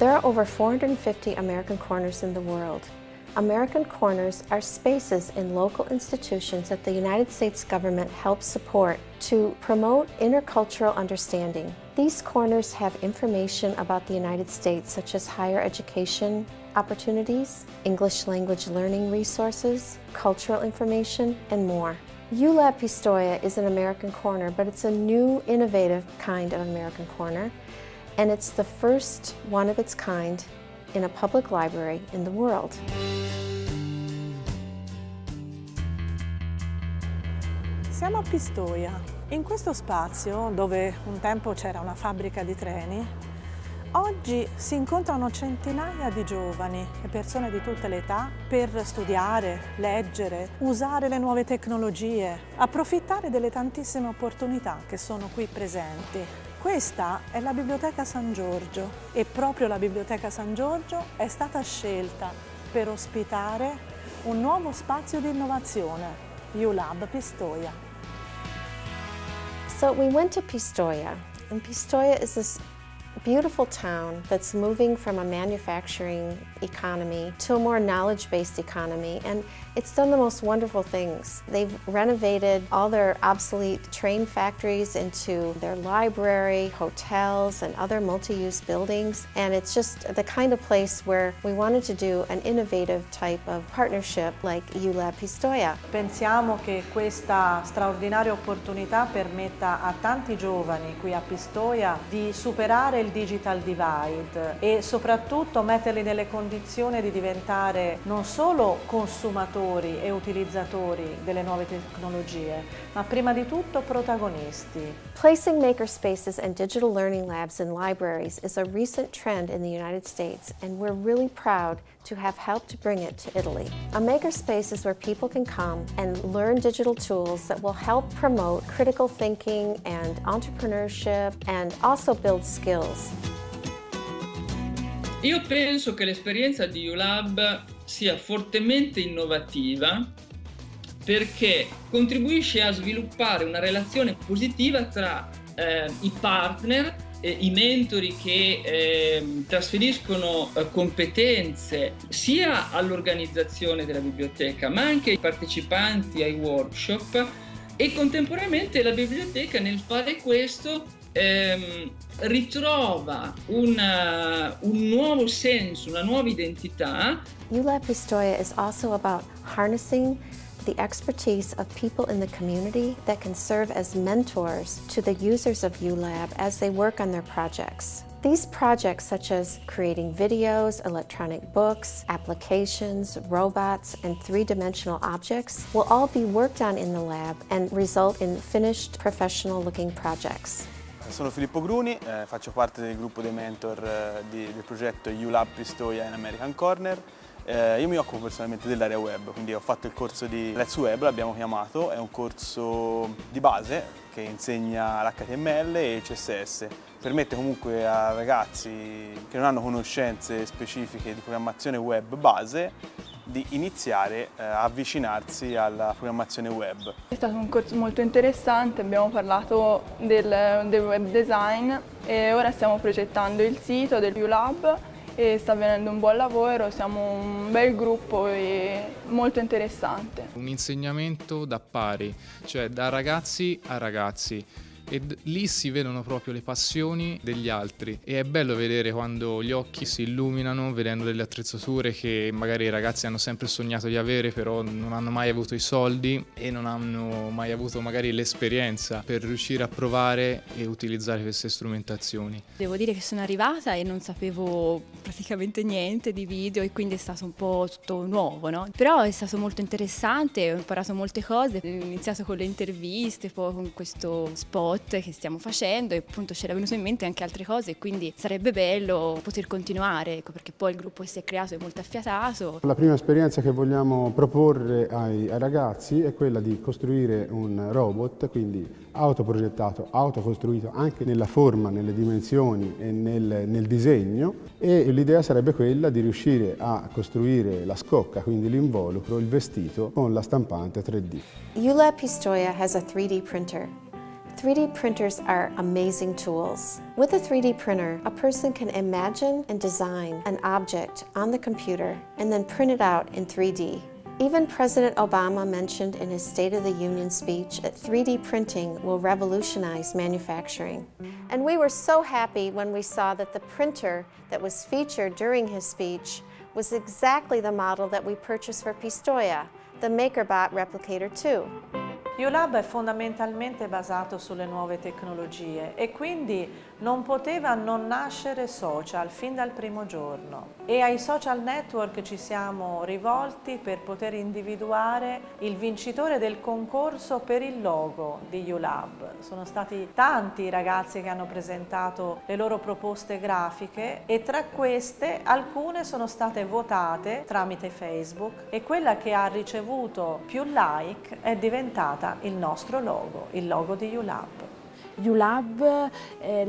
There are over 450 American Corners in the world. American Corners are spaces in local institutions that the United States government helps support to promote intercultural understanding. These corners have information about the United States such as higher education opportunities, English language learning resources, cultural information, and more. ULab Pistoia is an American Corner, but it's a new, innovative kind of American Corner, and it's the first one of its kind in a public library in the world. Siamo a Pistoia. In questo spazio, dove un tempo c'era una fabbrica di treni, oggi si incontrano centinaia di giovani e persone di tutte le età per studiare, leggere, usare le nuove tecnologie, approfittare delle tantissime opportunità che sono qui presenti. Questa è la Biblioteca San Giorgio e proprio la Biblioteca San Giorgio è stata scelta per ospitare un nuovo spazio di innovazione, ULab Pistoia. So we went to Pistoia, and Pistoia is this beautiful town that's moving from a manufacturing economy to a more knowledge-based economy and it's done the most wonderful things. They've renovated all their obsolete train factories into their library, hotels and other multi-use buildings and it's just the kind of place where we wanted to do an innovative type of partnership like ULab Pistoia. Pensiamo che questa straordinaria opportunità permetta a tanti giovani qui a Pistoia di superare il digital divide e soprattutto metterli nelle condizioni di diventare non solo consumatori e utilizzatori delle nuove tecnologie, ma prima di tutto protagonisti. Placing makerspaces and digital learning labs in libraries is a recent trend in the United States and we're really proud to have helped to bring it to Italy. A makerspace is where people can come and learn digital tools that will help promote critical thinking and entrepreneurship and also build skills. Io penso che l'esperienza di ULab sia fortemente innovativa perché contribuisce a sviluppare una relazione positiva tra eh, i partner eh, i mentori che eh, trasferiscono eh, competenze sia all'organizzazione della biblioteca ma anche ai partecipanti ai workshop e contemporaneamente la biblioteca nel fare questo ehm, ritrova una, un nuovo senso, una nuova identità. ULab Pistoia is also about harnessing the expertise of people in the community that can serve as mentors to the users of ULab as they work on their projects. These projects, such as creating videos, electronic books, applications, robots, and three-dimensional objects, will all be worked on in the lab and result in finished, professional-looking projects. Sono Filippo Gruni, eh, faccio parte del gruppo dei mentor eh, di, del progetto ULab Pistoia in American Corner. Eh, io mi occupo personalmente dell'area web, quindi ho fatto il corso di Let's Web, l'abbiamo chiamato, è un corso di base che insegna l'HTML e il CSS. Permette comunque a ragazzi che non hanno conoscenze specifiche di programmazione web base di iniziare eh, a avvicinarsi alla programmazione web. È stato un corso molto interessante, abbiamo parlato del, del web design e ora stiamo progettando il sito del ULab e sta avvenendo un buon lavoro, siamo un bel gruppo e molto interessante. Un insegnamento da pari, cioè da ragazzi a ragazzi e lì si vedono proprio le passioni degli altri e è bello vedere quando gli occhi si illuminano vedendo delle attrezzature che magari i ragazzi hanno sempre sognato di avere però non hanno mai avuto i soldi e non hanno mai avuto magari l'esperienza per riuscire a provare e utilizzare queste strumentazioni. Devo dire che sono arrivata e non sapevo praticamente niente di video e quindi è stato un po' tutto nuovo, no? Però è stato molto interessante, ho imparato molte cose, ho iniziato con le interviste, poi con questo spot che stiamo facendo e appunto c'era venuto in mente anche altre cose quindi sarebbe bello poter continuare ecco, perché poi il gruppo che si è creato è molto affiatato. La prima esperienza che vogliamo proporre ai, ai ragazzi è quella di costruire un robot, quindi autoprogettato, autocostruito anche nella forma, nelle dimensioni e nel, nel disegno e l'idea sarebbe quella di riuscire a costruire la scocca, quindi l'involucro, il vestito con la stampante 3D. ULab Pistoia has a 3D printer 3D printers are amazing tools. With a 3D printer, a person can imagine and design an object on the computer and then print it out in 3D. Even President Obama mentioned in his State of the Union speech that 3D printing will revolutionize manufacturing. And we were so happy when we saw that the printer that was featured during his speech was exactly the model that we purchased for Pistoia, the MakerBot Replicator 2. ULAB è fondamentalmente basato sulle nuove tecnologie e quindi non poteva non nascere social fin dal primo giorno e ai social network ci siamo rivolti per poter individuare il vincitore del concorso per il logo di ULAB. Sono stati tanti i ragazzi che hanno presentato le loro proposte grafiche e tra queste alcune sono state votate tramite Facebook e quella che ha ricevuto più like è diventata il nostro logo, il logo di ULAB. ULAB è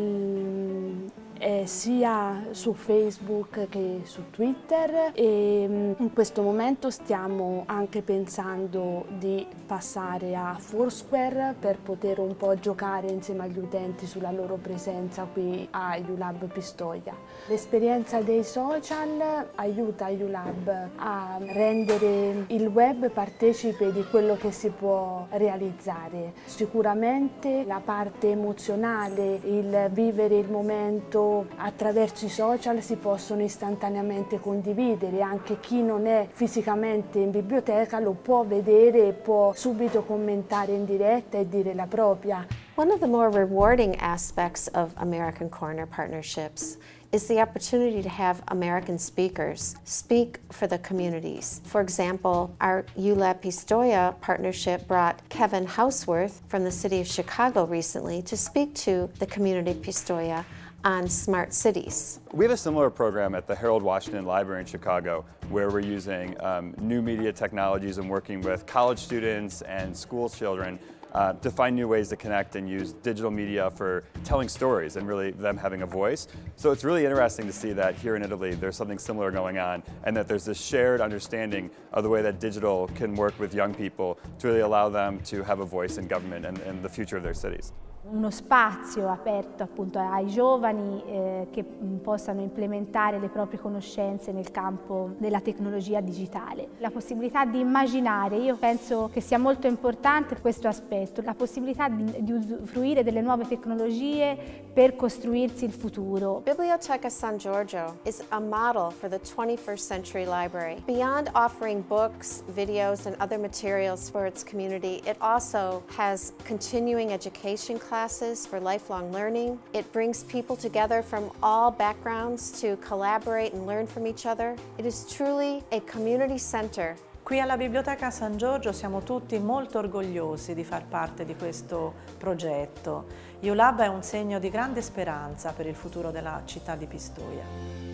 eh, sia su Facebook che su Twitter e mm, in questo momento stiamo anche pensando di passare a Foursquare per poter un po' giocare insieme agli utenti sulla loro presenza qui a ULAB Pistoia. L'esperienza dei social aiuta ULAB a rendere il web partecipe di quello che si può realizzare. Sicuramente la parte emozionale, il vivere il momento attraverso i social si possono istantaneamente condividere, anche chi non è fisicamente in biblioteca lo può vedere e può subito commentare in diretta e dire la propria. One of the more rewarding aspects of American Corner partnerships is the opportunity to have American speakers speak for the communities. For example, our ULAB Pistoia partnership brought Kevin Houseworth from the city of Chicago recently to speak to the community of Pistoia on smart cities. We have a similar program at the Harold Washington Library in Chicago where we're using um, new media technologies and working with college students and school children uh, to find new ways to connect and use digital media for telling stories and really them having a voice. So it's really interesting to see that here in Italy there's something similar going on and that there's this shared understanding of the way that digital can work with young people to really allow them to have a voice in government and, and the future of their cities. Uno spazio aperto appunto ai giovani eh, che possano implementare le proprie conoscenze nel campo della tecnologia digitale. La possibilità di immaginare, io penso che sia molto importante questo aspetto, la possibilità di, di usufruire delle nuove tecnologie per costruirsi il futuro. Biblioteca San Giorgio is a model for the 21st century library. Beyond offering books, videos and other materials for its community, it also has continuing education classes classes for lifelong learning. It brings people together from all backgrounds to collaborate and learn from each other. It is truly a community center Qui alla Biblioteca San Giorgio siamo tutti molto orgogliosi di far parte di questo progetto. ULAB è un segno di grande speranza per il futuro della città di Pistoia.